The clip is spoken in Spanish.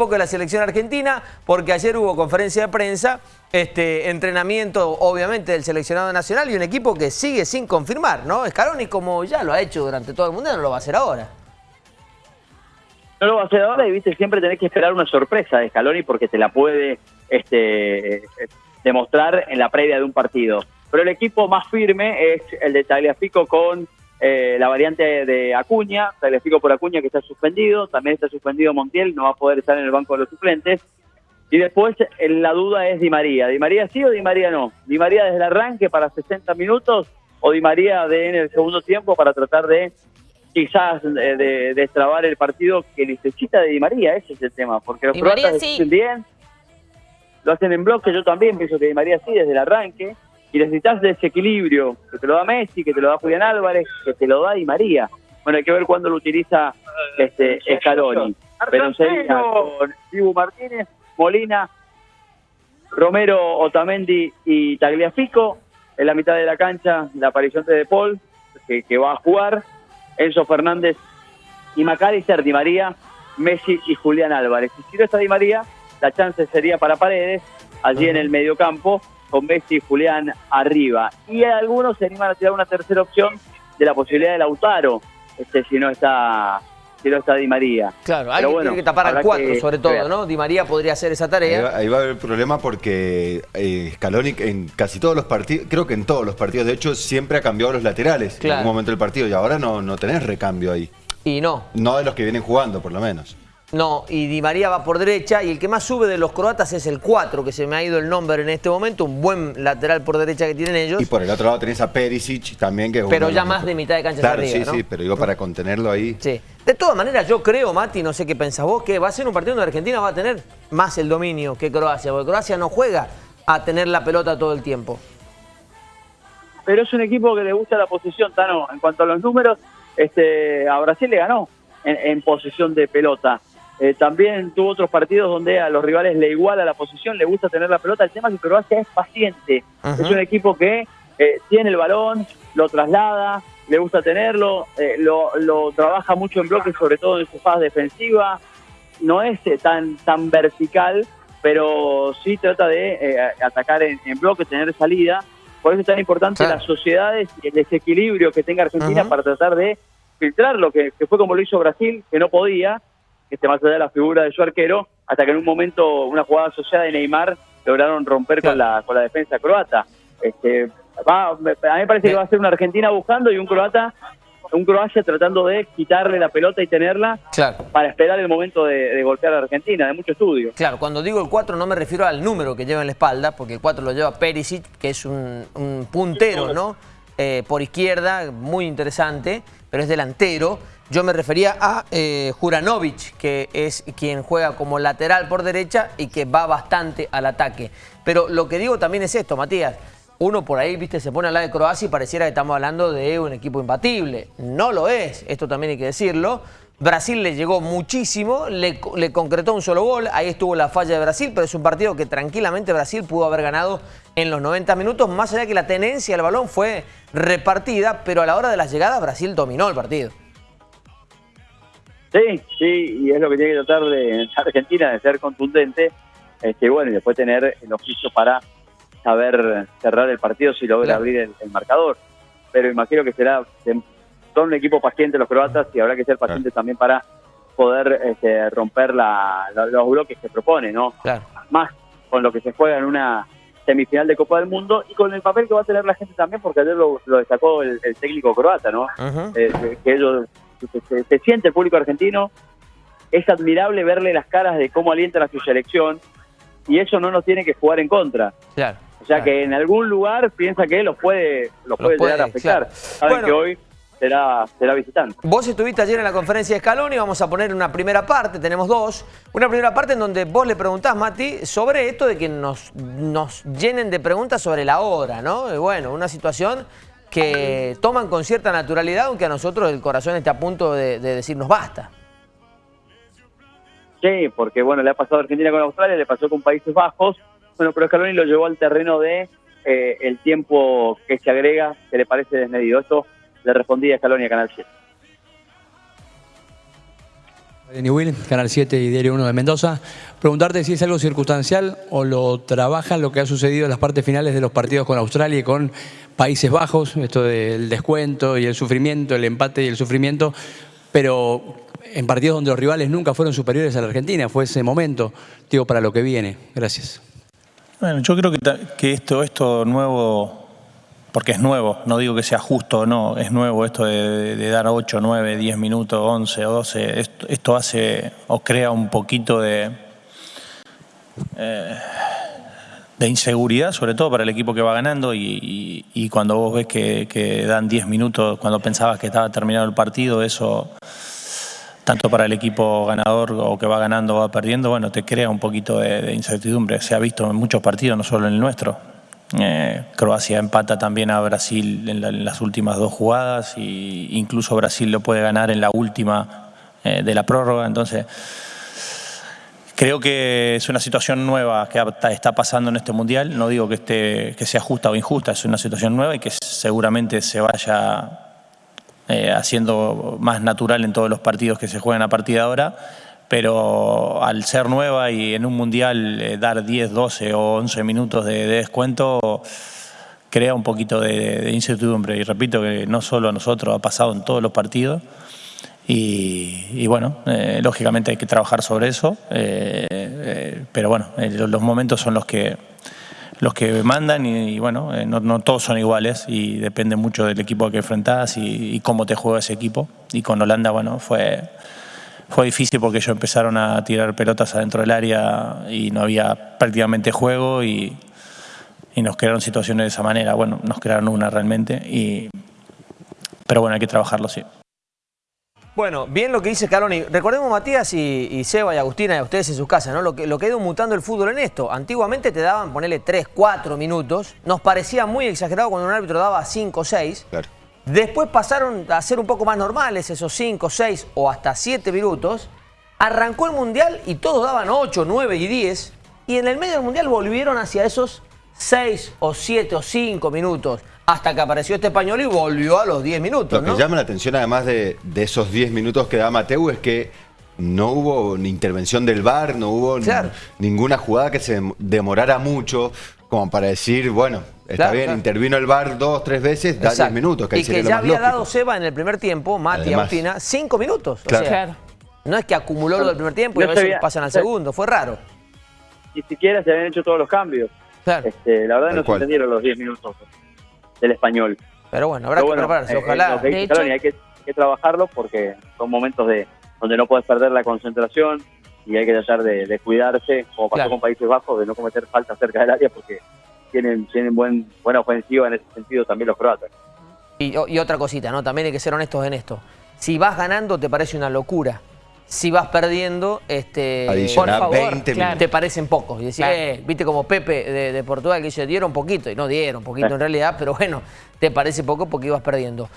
poco de la selección argentina, porque ayer hubo conferencia de prensa, este, entrenamiento obviamente del seleccionado nacional y un equipo que sigue sin confirmar, ¿no? Scaloni como ya lo ha hecho durante todo el mundo, no lo va a hacer ahora. No lo va a hacer ahora y viste, siempre tenés que esperar una sorpresa de Scaloni porque te la puede este, demostrar en la previa de un partido. Pero el equipo más firme es el de Tagliafico con eh, la variante de Acuña, Tagliafico por Acuña que está suspendido, también está suspendido Montiel, no va a poder estar en el banco de los suplentes. Y después la duda es Di María. ¿Di María sí o Di María no? ¿Di María desde el arranque para 60 minutos o Di María de, en el segundo tiempo para tratar de quizás de, destrabar el partido que necesita de Di María? Ese es el tema, porque los croatas sí. bien, lo hacen en bloque, yo también pienso que Di María sí desde el arranque, y necesitas ese equilibrio, que te lo da Messi, que te lo da Julián Álvarez, que te lo da Di María. Bueno, hay que ver cuándo lo utiliza este Scaloni. Pero sería con Dibu Martínez, Molina, Romero, Otamendi y Tagliafico. En la mitad de la cancha, la aparición de De Paul, que, que va a jugar. Enzo Fernández y Macalister, Di María, Messi y Julián Álvarez. Y si no está Di María, la chance sería para Paredes, allí en el mediocampo, con Messi y Julián arriba. Y algunos se animan a tirar una tercera opción de la posibilidad de Lautaro, este, si no está si no está Di María. Claro, hay que tapar al cuatro sobre todo, ¿no? Di María podría hacer esa tarea. Ahí va, a haber problema porque eh, Scaloni en casi todos los partidos, creo que en todos los partidos, de hecho, siempre ha cambiado los laterales en algún momento del partido y ahora no, no tenés recambio ahí. Y no. No de los que vienen jugando, por lo menos. No, y Di María va por derecha y el que más sube de los croatas es el 4, que se me ha ido el nombre en este momento, un buen lateral por derecha que tienen ellos. Y por el otro lado tenés a Perisic también que Pero ya más de mitad de cancha claro, arriba, sí, sí, pero digo para contenerlo ahí. Sí. De todas maneras, yo creo, Mati, no sé qué pensás vos, que va a ser un partido donde Argentina va a tener más el dominio que Croacia, porque Croacia no juega a tener la pelota todo el tiempo. Pero es un equipo que le gusta la posición, Tano. En cuanto a los números, este, a Brasil le ganó en, en posición de pelota. Eh, también tuvo otros partidos donde a los rivales le iguala la posición, le gusta tener la pelota. El tema es que Croacia es paciente. Es un equipo que eh, tiene el balón, lo traslada, le gusta tenerlo, eh, lo, trabaja mucho en bloques, sobre todo en su fase defensiva. No es tan, tan vertical, pero sí trata de atacar en, bloques, tener salida. Por eso es tan importante las sociedades y el desequilibrio que tenga Argentina para tratar de filtrar lo que fue como lo hizo Brasil, que no podía, este, más allá de la figura de su arquero, hasta que en un momento, una jugada asociada de Neymar, lograron romper con, la, con la defensa croata. Este, a mí me parece que va a ser una Argentina buscando y un croata un Croacia tratando de quitarle la pelota y tenerla para esperar el momento de, golpear a Argentina, de mucho estudio. Claro, cuando digo el 4 no me refiero al número que lleva en la espalda, porque el 4 lo lleva Perisic, que es un, puntero, ¿no? Eh, por izquierda, muy interesante, pero es delantero. Yo me refería a eh, Juranovic, que es quien juega como lateral por derecha y que va bastante al ataque. Pero lo que digo también es esto, Matías. Uno por ahí, viste, se pone al lado de Croacia y pareciera que estamos hablando de un equipo imbatible. No lo es, esto también hay que decirlo. Brasil le llegó muchísimo, le, le, concretó un solo gol, ahí estuvo la falla de Brasil, pero es un partido que tranquilamente Brasil pudo haber ganado en los 90 minutos, más allá que la tenencia del balón fue repartida, pero a la hora de las llegadas Brasil dominó el partido. Sí, sí, y es lo que tiene que tratar de Argentina, de ser contundente, este, bueno, y después tener el oficio para saber cerrar el partido si logra abrir el, marcador. Pero imagino que será, son un equipo paciente los croatas y habrá que ser pacientes también para poder este, romper la, los bloques que propone, ¿no? Más con lo que se juega en una semifinal de Copa del Mundo y con el papel que va a tener la gente también, porque ayer lo, destacó el, técnico croata, ¿no? Eh, que ellos se, siente el público argentino, es admirable verle las caras de cómo alientan a su selección y eso no nos tiene que jugar en contra. o sea que en algún lugar piensa que los puede, los, puede, llegar a afectar. Saben que hoy será, será visitante. Vos estuviste ayer en la conferencia de Scaloni, vamos a poner una primera parte, tenemos dos. Una primera parte en donde vos le preguntás, Mati, sobre esto de que nos, nos llenen de preguntas sobre la hora, ¿no? Y bueno, una situación que toman con cierta naturalidad, aunque a nosotros el corazón está a punto de, decirnos basta. Sí, porque bueno, le ha pasado a Argentina con Australia, le pasó con Países Bajos, bueno, pero Scaloni lo llevó al terreno de eh, el tiempo que se agrega, que le parece desmedido. Esto le respondía Scaloni a Canal 7. Will, Canal 7 y Diario 1 de Mendoza. Preguntarte si es algo circunstancial o lo trabajan lo que ha sucedido en las partes finales de los partidos con Australia y con Países Bajos, esto del descuento y el sufrimiento, el empate y el sufrimiento, pero en partidos donde los rivales nunca fueron superiores a la Argentina, fue ese momento, digo, para lo que viene. Gracias. Bueno, yo creo que, que esto, esto nuevo porque es nuevo, no digo que sea justo o no, es nuevo esto de, dar 8, 9, 10 minutos, 11 o 12, esto, hace o crea un poquito de, eh, de inseguridad, sobre todo para el equipo que va ganando y, cuando vos ves que, dan 10 minutos, cuando pensabas que estaba terminado el partido, eso tanto para el equipo ganador o que va ganando o va perdiendo, bueno, te crea un poquito de incertidumbre. Se ha visto en muchos partidos, no solo en el nuestro. Eh, Croacia empata también a Brasil en, las últimas dos jugadas e incluso Brasil lo puede ganar en la última eh, de la prórroga. Entonces, creo que es una situación nueva que está pasando en este Mundial. No digo que, esté, que sea justa o injusta, es una situación nueva y que seguramente se vaya eh, haciendo más natural en todos los partidos que se juegan a partir de ahora pero al ser nueva y en un mundial eh, dar 10, 12 o 11 minutos de, descuento crea un poquito de, incertidumbre. Y repito que no solo a nosotros, ha pasado en todos los partidos. Y, bueno, eh, lógicamente hay que trabajar sobre eso, eh, pero bueno, los momentos son los que, los que mandan y, bueno, no, todos son iguales y depende mucho del equipo que enfrentás y, y cómo te juega ese equipo. Y con Holanda, bueno, fue fue difícil porque ellos empezaron a tirar pelotas adentro del área y no había prácticamente juego y, nos crearon situaciones de esa manera. Bueno, nos crearon una realmente, y, pero bueno, hay que trabajarlo, sí. Bueno, bien lo que dice Caloni. Recordemos, Matías y, Seba y Agustina, y a ustedes en sus casas, ¿no? Lo que, lo que ha ido mutando el fútbol en esto. Antiguamente te daban, ponerle 3, 4 minutos. Nos parecía muy exagerado cuando un árbitro daba 5 o 6. Claro. Después pasaron a ser un poco más normales, esos 5, 6 o hasta 7 minutos. Arrancó el Mundial y todos daban 8, 9 y 10. Y en el medio del Mundial volvieron hacia esos 6 o 7 o 5 minutos. Hasta que apareció este español y volvió a los 10 minutos. Lo que llama la atención además de, esos 10 minutos que da Mateu es que no hubo ni intervención del VAR, no hubo ninguna jugada que se demorara mucho como para decir, bueno, Está bien, intervino el VAR dos, tres veces, da diez minutos. Que y que ya había dado Seba en el primer tiempo, Mati Agustina, cinco minutos. O sea, no es que acumuló lo del primer tiempo y a veces pasan al segundo, fue raro. Ni siquiera se habían hecho todos los cambios. Este, la verdad no se entendieron los diez minutos del español. Pero bueno, habrá que prepararse, eh, ojalá. hay, que, trabajarlo porque son momentos de donde no puedes perder la concentración y hay que tratar de, cuidarse, como pasó con Países Bajos, de no cometer falta cerca del área porque tienen, tienen buen, buena ofensiva en ese sentido también los croatas. Y, otra cosita, ¿no? También hay que ser honestos en esto. Si vas ganando te parece una locura. Si vas perdiendo, este, por favor, te parecen pocos. Y decís, eh, viste como Pepe de, Portugal que dice, dieron poquito. Y no dieron poquito en realidad, pero bueno, te parece poco porque ibas perdiendo.